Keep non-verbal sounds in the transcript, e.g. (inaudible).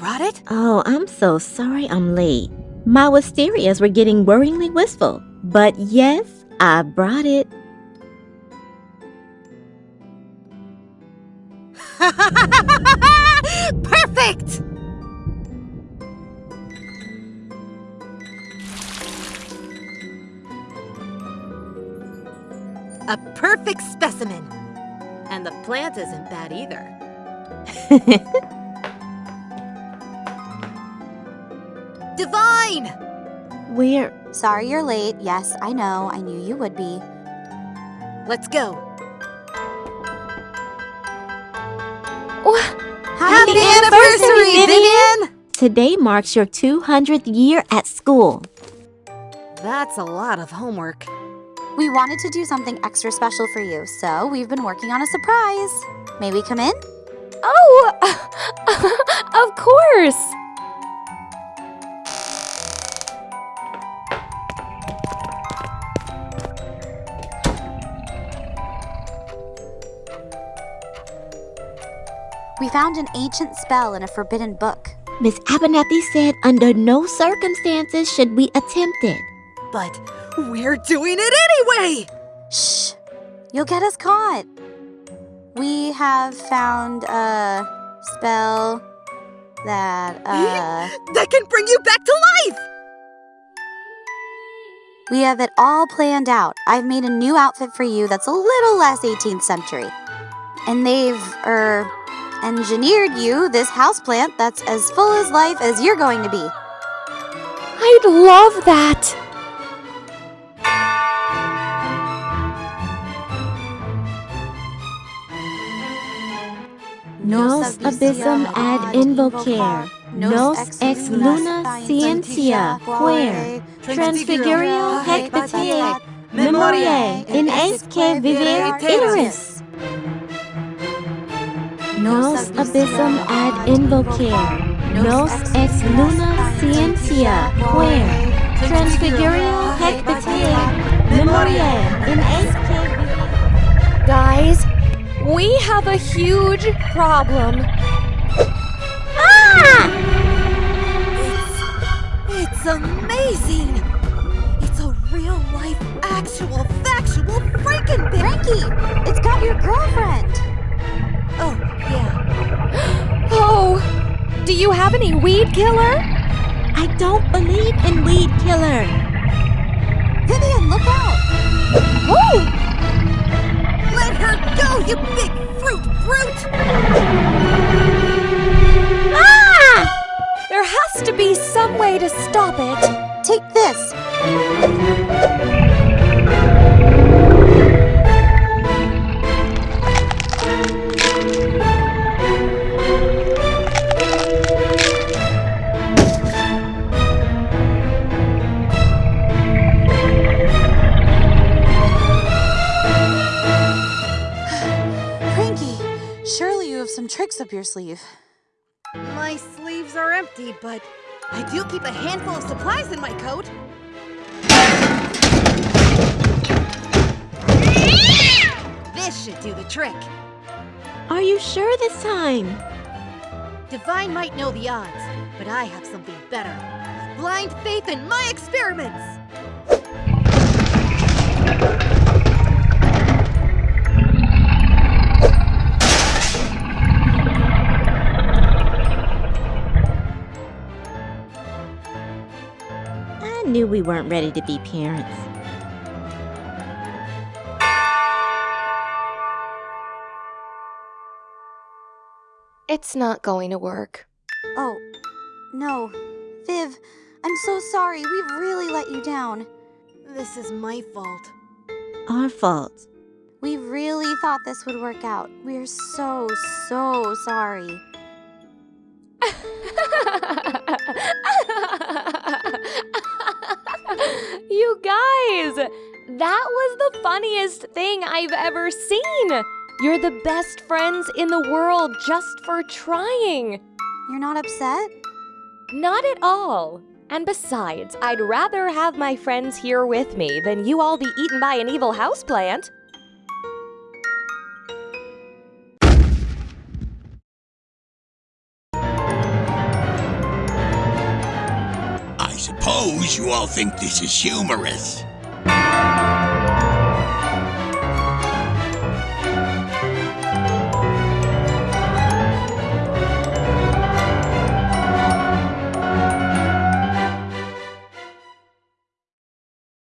late. Oh, I'm so sorry I'm late. My wisterias were getting worryingly wistful. But yes, I brought it. (laughs) Perfect! A perfect specimen. And the plant isn't bad either. (laughs) Divine! We're. Sorry you're late. Yes, I know. I knew you would be. Let's go. Oh, happy, anniversary, Vivian! Today marks your 200th year at school. That's a lot of homework. We wanted to do something extra special for you, so we've been working on a surprise. May we come in? Oh, We found an ancient spell in a forbidden book. Miss Abernathy said under no circumstances should we attempt it. But we're doing it anyway! Shh! You'll get us caught. We have found a spell that, uh. That can bring you back to life! We have it all planned out. I've made a new outfit for you that's a little less 18th century. And they've, er, engineered you this houseplant that's as full as life as you're going to be. I'd love that. Nos abyssum ad invocare. Nos ex luna scientia quer. Transfigurio hec patea. Memoriae in esque vivere iteris. Nos abyssum ad invocare. Nos ex luna scientia quer. Transfigurio hec patea. Memoriae in esque vivere Guys, we have a huge problem. Amazing! It's a real life, actual, factual Frankenbit! Frankie, it's got your girlfriend. Oh, yeah. (gasps) Oh, do you have any weed killer? I don't believe in weed killer. Vivian, look out! Oh, Let her go, you big fruit brute! Be some way to stop it. Take this. (sighs) Frankie, surely you have some tricks up your sleeve. My sleeves are empty, but I do keep a handful of supplies in my coat. This should do the trick. Are you sure this time? Divine might know the odds, but I have something better. Blind faith in my experiments! Knew we weren't ready to be parents. It's not going to work. Oh, no. Viv, I'm so sorry. We've really let you down. This is my fault. Our fault. We really thought this would work out. We're so, so sorry. (laughs) (laughs) you guys, that was the funniest thing I've ever seen. You're the best friends in the world just for trying. You're not upset? Not at all. And besides, I'd rather have my friends here with me than you all be eaten by an evil houseplant. Suppose you all think this is humorous.